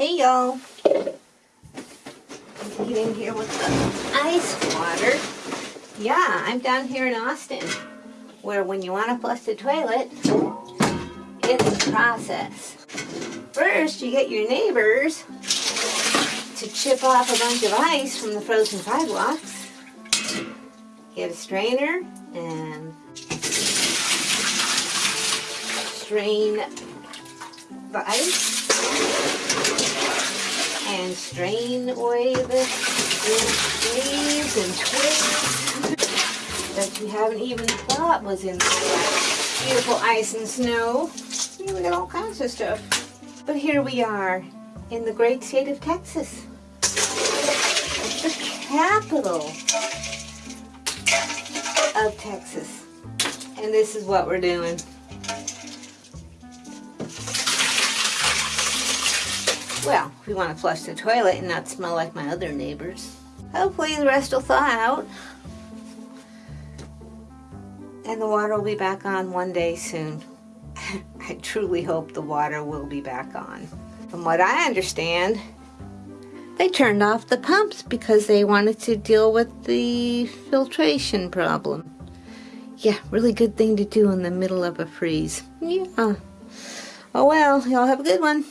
Hey y'all. Get in here with the ice water. Yeah, I'm down here in Austin, where when you want to flush the toilet, it's a process. First, you get your neighbors to chip off a bunch of ice from the frozen sidewalks. Get a strainer and strain the ice and strain away the leaves and twigs that you haven't even thought was in the beautiful ice and snow. Yeah, we got all kinds of stuff. But here we are in the great state of Texas. The capital of Texas. And this is what we're doing. Well, we want to flush the toilet and not smell like my other neighbors. Hopefully the rest will thaw out. And the water will be back on one day soon. I truly hope the water will be back on. From what I understand, they turned off the pumps because they wanted to deal with the filtration problem. Yeah, really good thing to do in the middle of a freeze. Yeah. Oh well, y'all have a good one.